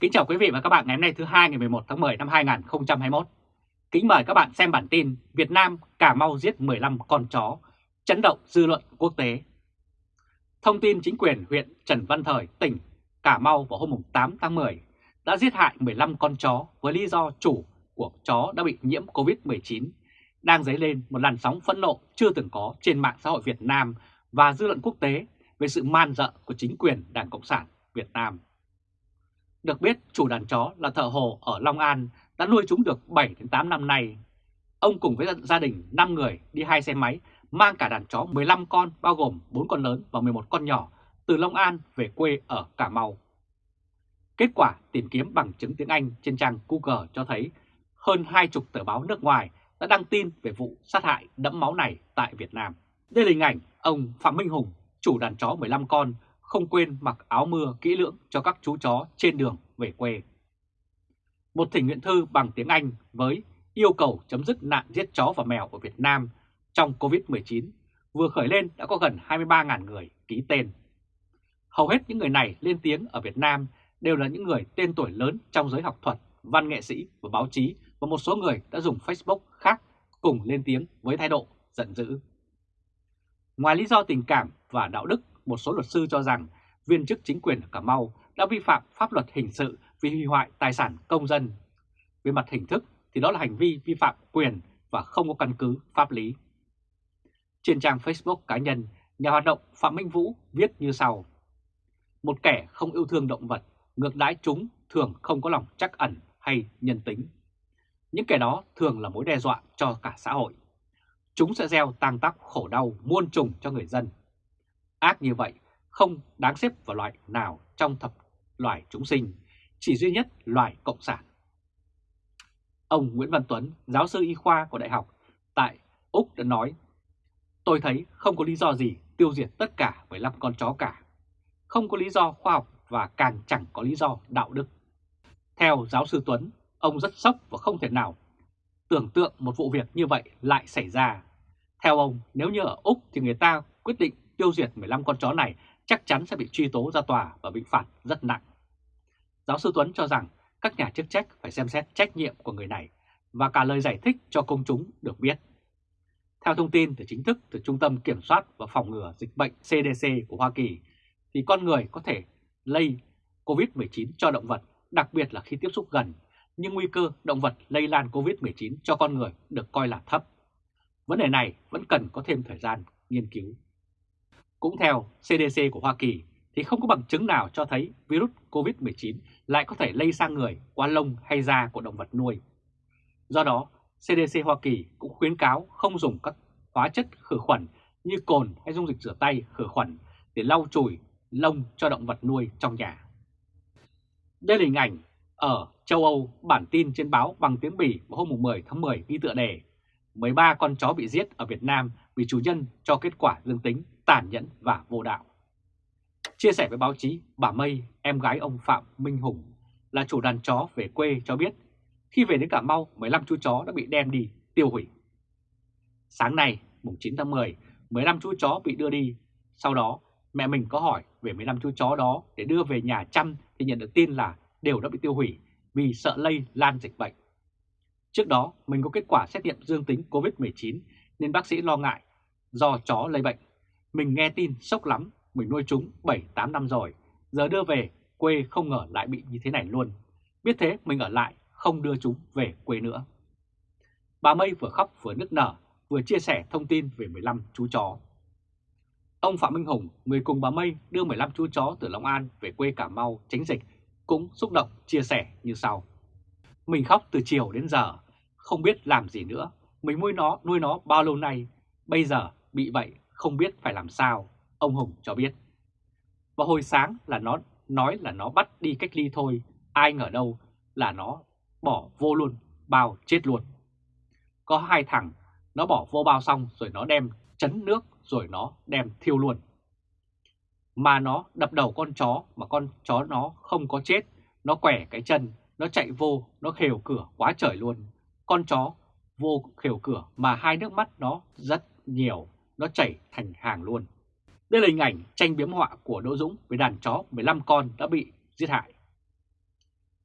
Kính chào quý vị và các bạn ngày hôm nay thứ hai ngày 11 tháng 10 năm 2021. Kính mời các bạn xem bản tin Việt Nam Cà Mau giết 15 con chó, chấn động dư luận quốc tế. Thông tin chính quyền huyện Trần Văn Thời, tỉnh Cà Mau vào hôm 8 tháng 10 đã giết hại 15 con chó với lý do chủ của chó đã bị nhiễm Covid-19, đang dấy lên một làn sóng phẫn nộ chưa từng có trên mạng xã hội Việt Nam và dư luận quốc tế về sự man dợ của chính quyền Đảng Cộng sản Việt Nam. Được biết chủ đàn chó là thợ hồ ở Long An đã nuôi chúng được 7-8 năm nay. Ông cùng với gia đình 5 người đi hai xe máy mang cả đàn chó 15 con bao gồm 4 con lớn và 11 con nhỏ từ Long An về quê ở Cà Mau. Kết quả tìm kiếm bằng chứng tiếng Anh trên trang Google cho thấy hơn hai chục tờ báo nước ngoài đã đăng tin về vụ sát hại đẫm máu này tại Việt Nam. Đây là hình ảnh ông Phạm Minh Hùng, chủ đàn chó 15 con, không quên mặc áo mưa kỹ lưỡng cho các chú chó trên đường về quê. Một thỉnh nguyện thư bằng tiếng Anh với yêu cầu chấm dứt nạn giết chó và mèo ở Việt Nam trong Covid-19 vừa khởi lên đã có gần 23.000 người ký tên. Hầu hết những người này lên tiếng ở Việt Nam đều là những người tên tuổi lớn trong giới học thuật, văn nghệ sĩ và báo chí và một số người đã dùng Facebook khác cùng lên tiếng với thái độ giận dữ. Ngoài lý do tình cảm và đạo đức, một số luật sư cho rằng viên chức chính quyền ở Cà Mau đã vi phạm pháp luật hình sự vì hủy hoại tài sản công dân. Về mặt hình thức thì đó là hành vi vi phạm quyền và không có căn cứ pháp lý. Trên trang Facebook cá nhân, nhà hoạt động Phạm Minh Vũ viết như sau. Một kẻ không yêu thương động vật, ngược đãi chúng thường không có lòng chắc ẩn hay nhân tính. Những kẻ đó thường là mối đe dọa cho cả xã hội. Chúng sẽ gieo tang tóc khổ đau muôn trùng cho người dân. Ác như vậy không đáng xếp vào loại nào trong thập loài chúng sinh, chỉ duy nhất loài cộng sản. Ông Nguyễn Văn Tuấn, giáo sư y khoa của Đại học tại Úc đã nói, tôi thấy không có lý do gì tiêu diệt tất cả 15 con chó cả. Không có lý do khoa học và càng chẳng có lý do đạo đức. Theo giáo sư Tuấn, ông rất sốc và không thể nào tưởng tượng một vụ việc như vậy lại xảy ra. Theo ông, nếu như ở Úc thì người ta quyết định tiêu diệt 15 con chó này chắc chắn sẽ bị truy tố ra tòa và bị phạt rất nặng. Giáo sư Tuấn cho rằng các nhà chức trách phải xem xét trách nhiệm của người này và cả lời giải thích cho công chúng được biết. Theo thông tin từ chính thức từ Trung tâm Kiểm soát và Phòng ngừa Dịch bệnh CDC của Hoa Kỳ, thì con người có thể lây COVID-19 cho động vật, đặc biệt là khi tiếp xúc gần, nhưng nguy cơ động vật lây lan COVID-19 cho con người được coi là thấp. Vấn đề này vẫn cần có thêm thời gian nghiên cứu. Cũng theo CDC của Hoa Kỳ thì không có bằng chứng nào cho thấy virus COVID-19 lại có thể lây sang người qua lông hay da của động vật nuôi. Do đó, CDC Hoa Kỳ cũng khuyến cáo không dùng các hóa chất khử khuẩn như cồn hay dung dịch rửa tay khử khuẩn để lau chùi lông cho động vật nuôi trong nhà. Đây là hình ảnh ở châu Âu bản tin trên báo bằng tiếng Bỉ vào hôm 10 tháng 10 ghi tựa đề 13 con chó bị giết ở Việt Nam vì chủ nhân cho kết quả dương tính tàn nhẫn và vô đạo. Chia sẻ với báo chí, bà Mây, em gái ông Phạm Minh Hùng, là chủ đàn chó về quê cho biết, khi về đến Cà Mau, 15 chú chó đã bị đem đi, tiêu hủy. Sáng nay, mùng 9 tháng 10, 15 chú chó bị đưa đi. Sau đó, mẹ mình có hỏi về 15 chú chó đó để đưa về nhà chăm thì nhận được tin là đều đã bị tiêu hủy vì sợ lây lan dịch bệnh. Trước đó, mình có kết quả xét nghiệm dương tính COVID-19 nên bác sĩ lo ngại do chó lây bệnh. Mình nghe tin sốc lắm, mình nuôi chúng 7-8 năm rồi, giờ đưa về quê không ngờ lại bị như thế này luôn. Biết thế mình ở lại, không đưa chúng về quê nữa. Bà Mây vừa khóc vừa nức nở, vừa chia sẻ thông tin về 15 chú chó. Ông Phạm Minh Hùng, người cùng bà Mây đưa 15 chú chó từ Long An về quê Cà Mau tránh dịch, cũng xúc động chia sẻ như sau. Mình khóc từ chiều đến giờ, không biết làm gì nữa. Mình nuôi nó, nuôi nó bao lâu nay, bây giờ bị vậy không biết phải làm sao, ông Hùng cho biết. Và hồi sáng là nó nói là nó bắt đi cách ly thôi, ai ngờ đâu là nó bỏ vô luôn, bao chết luôn. Có hai thằng, nó bỏ vô bao xong rồi nó đem chấn nước rồi nó đem thiêu luôn. Mà nó đập đầu con chó mà con chó nó không có chết, nó quẻ cái chân, nó chạy vô, nó khều cửa quá trời luôn. Con chó vô khều cửa mà hai nước mắt nó rất nhiều, nó chảy thành hàng luôn. Đây là hình ảnh tranh biếm họa của Đỗ Dũng với đàn chó 15 con đã bị giết hại.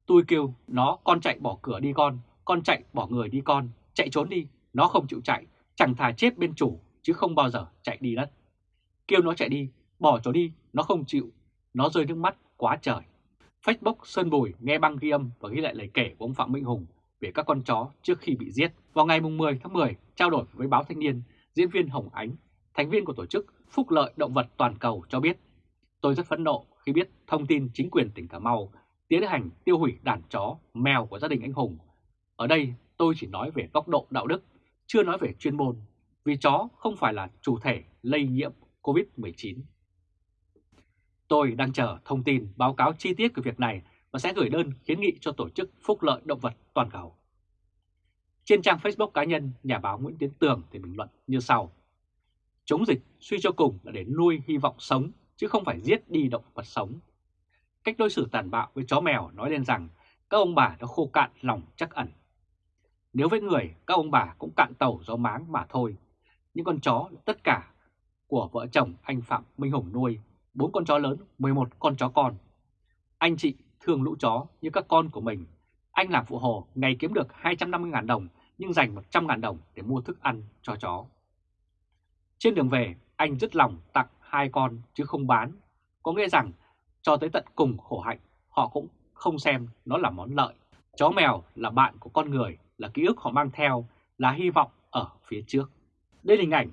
Tôi kêu nó con chạy bỏ cửa đi con, con chạy bỏ người đi con, chạy trốn đi, nó không chịu chạy, chẳng thà chết bên chủ chứ không bao giờ chạy đi đất. Kêu nó chạy đi, bỏ chó đi, nó không chịu, nó rơi nước mắt quá trời. Facebook Sơn Bùi nghe băng ghi âm và ghi lại lời kể của ông Phạm Minh Hùng về các con chó trước khi bị giết. Vào ngày 10 tháng 10, trao đổi với báo Thanh niên, diễn viên Hồng Ánh, thành viên của tổ chức Phúc Lợi Động vật Toàn cầu cho biết, tôi rất phẫn nộ khi biết thông tin chính quyền tỉnh Cà Mau tiến hành tiêu hủy đàn chó, mèo của gia đình anh Hùng. Ở đây tôi chỉ nói về góc độ đạo đức, chưa nói về chuyên môn, vì chó không phải là chủ thể lây nhiễm COVID-19. Tôi đang chờ thông tin báo cáo chi tiết của việc này và sẽ gửi đơn kiến nghị cho Tổ chức Phúc lợi Động vật Toàn cầu. Trên trang Facebook cá nhân, nhà báo Nguyễn Tiến Tường thì bình luận như sau. Chống dịch suy cho cùng là để nuôi hy vọng sống, chứ không phải giết đi động vật sống. Cách đối xử tàn bạo với chó mèo nói lên rằng các ông bà đã khô cạn lòng chắc ẩn. Nếu với người, các ông bà cũng cạn tàu gió máng mà thôi. Những con chó là tất cả của vợ chồng anh Phạm Minh Hùng nuôi, bốn con chó lớn, 11 con chó con. Anh chị thương lũ chó như các con của mình. Anh làm phụ hồ ngày kiếm được 250.000 đồng nhưng dành 100.000 đồng để mua thức ăn cho chó. Trên đường về, anh rất lòng tặng hai con chứ không bán. Có nghĩa rằng cho tới tận cùng khổ hạnh, họ cũng không xem nó là món lợi. Chó mèo là bạn của con người, là ký ức họ mang theo, là hy vọng ở phía trước. Đây là hình ảnh,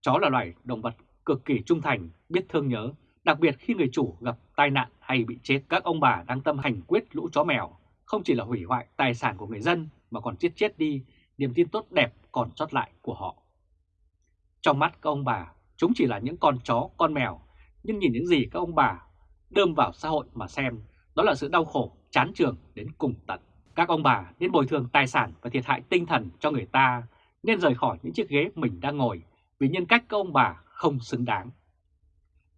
chó là loài động vật cực kỳ trung thành, biết thương nhớ, đặc biệt khi người chủ gặp tai nạn hay bị chết. Các ông bà đang tâm hành quyết lũ chó mèo, không chỉ là hủy hoại tài sản của người dân mà còn chết chết đi niềm tin tốt đẹp còn sót lại của họ. Trong mắt các ông bà, chúng chỉ là những con chó, con mèo, nhưng nhìn những gì các ông bà đơm vào xã hội mà xem, đó là sự đau khổ, chán trường đến cùng tận. Các ông bà nên bồi thường tài sản và thiệt hại tinh thần cho người ta, nên rời khỏi những chiếc ghế mình đang ngồi vì nhân cách các ông bà không xứng đáng.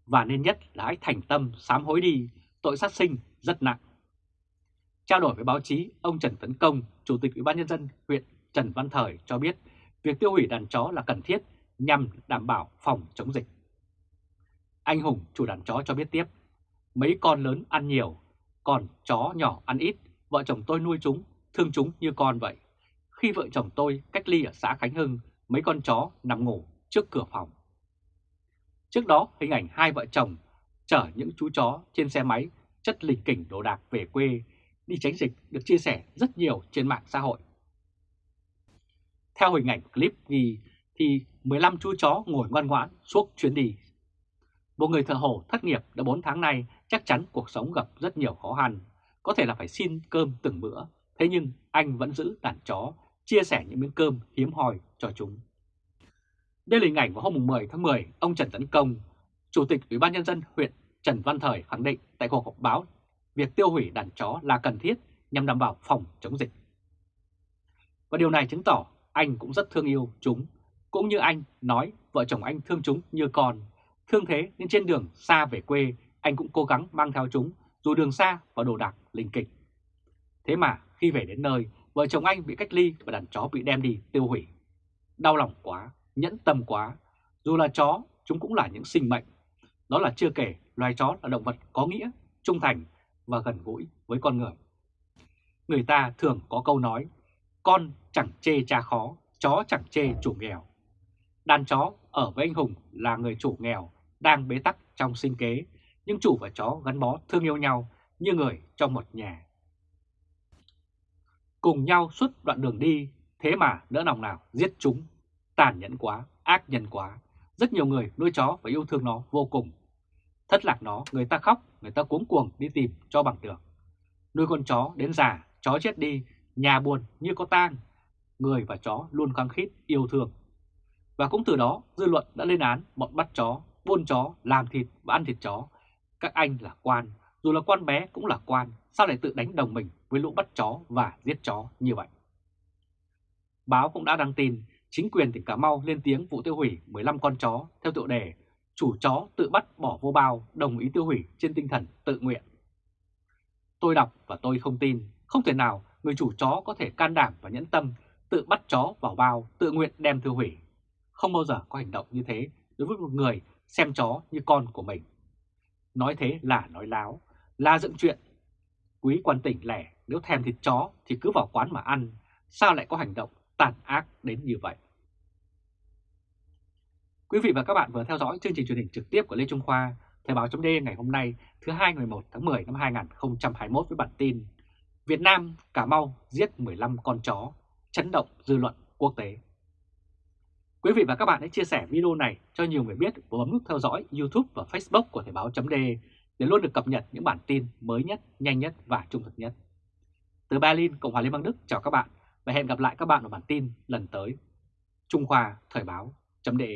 Và nên nhất là hãy thành tâm sám hối đi, tội sát sinh rất nặng. Trao đổi với báo chí, ông Trần Tấn Công, Chủ tịch Ủy ban Nhân dân huyện Trần Văn Thời cho biết việc tiêu hủy đàn chó là cần thiết nhằm đảm bảo phòng chống dịch. Anh Hùng, chủ đàn chó cho biết tiếp, mấy con lớn ăn nhiều, còn chó nhỏ ăn ít, vợ chồng tôi nuôi chúng, thương chúng như con vậy. Khi vợ chồng tôi cách ly ở xã Khánh Hưng, mấy con chó nằm ngủ trước cửa phòng. Trước đó, hình ảnh hai vợ chồng chở những chú chó trên xe máy chất lình kỉnh đồ đạc về quê đi tránh dịch được chia sẻ rất nhiều trên mạng xã hội. Theo hình ảnh clip ghi thì 15 chú chó ngồi ngoan ngoãn suốt chuyến đi. Một người thợ hồ thất nghiệp đã 4 tháng nay chắc chắn cuộc sống gặp rất nhiều khó khăn, có thể là phải xin cơm từng bữa, thế nhưng anh vẫn giữ đàn chó, chia sẻ những miếng cơm hiếm hoi cho chúng. Đây là hình ảnh vào hôm 10 tháng 10, ông Trần Tấn Công, Chủ tịch Ủy ban Nhân dân huyện Trần Văn Thời khẳng định tại cuộc họp báo việc tiêu hủy đàn chó là cần thiết nhằm đảm bảo phòng chống dịch. Và điều này chứng tỏ anh cũng rất thương yêu chúng, cũng như anh nói vợ chồng anh thương chúng như con. Thương thế nên trên đường xa về quê, anh cũng cố gắng mang theo chúng, dù đường xa và đồ đạc linh kịch. Thế mà khi về đến nơi, vợ chồng anh bị cách ly và đàn chó bị đem đi tiêu hủy. Đau lòng quá, nhẫn tâm quá, dù là chó, chúng cũng là những sinh mệnh. Đó là chưa kể loài chó là động vật có nghĩa, trung thành và gần gũi với con người. Người ta thường có câu nói, con chẳng chê cha khó, chó chẳng chê chủ nghèo. Đàn chó ở với anh Hùng là người chủ nghèo, đang bế tắc trong sinh kế, nhưng chủ và chó gắn bó thương yêu nhau như người trong một nhà. Cùng nhau suốt đoạn đường đi, thế mà đỡ lòng nào giết chúng, tàn nhẫn quá, ác nhân quá. Rất nhiều người nuôi chó và yêu thương nó vô cùng. Thất lạc nó, người ta khóc, người ta cuống cuồng đi tìm cho bằng được. Nuôi con chó đến già, chó chết đi, nhà buồn như có tang. Người và chó luôn khăng khít yêu thương. Và cũng từ đó dư luận đã lên án bọn bắt chó, buôn chó, làm thịt và ăn thịt chó. Các anh là quan, dù là quan bé cũng là quan, sao lại tự đánh đồng mình với lũ bắt chó và giết chó như vậy? Báo cũng đã đăng tin chính quyền tỉnh Cà Mau lên tiếng vụ tiêu hủy 15 con chó theo tựa đề chủ chó tự bắt bỏ vô bao đồng ý tiêu hủy trên tinh thần tự nguyện. Tôi đọc và tôi không tin, không thể nào người chủ chó có thể can đảm và nhẫn tâm tự bắt chó vào bao, tự nguyện đem tiêu hủy. Không bao giờ có hành động như thế đối với một người xem chó như con của mình. Nói thế là nói láo, là dựng chuyện. Quý quan tỉnh lẻ, nếu thèm thịt chó thì cứ vào quán mà ăn, sao lại có hành động tàn ác đến như vậy? Quý vị và các bạn vừa theo dõi chương trình truyền hình trực tiếp của Lê Trung Khoa, Thời báo chấm ngày hôm nay thứ hai ngày 11 tháng 10 năm 2021 với bản tin Việt Nam, Cà Mau giết 15 con chó, chấn động dư luận quốc tế. Quý vị và các bạn hãy chia sẻ video này cho nhiều người biết và bấm nút theo dõi YouTube và Facebook của Thời báo .de để luôn được cập nhật những bản tin mới nhất, nhanh nhất và trung thực nhất. Từ Berlin, Cộng hòa Liên bang Đức chào các bạn và hẹn gặp lại các bạn ở bản tin lần tới. Trung Khoa Thời báo .de.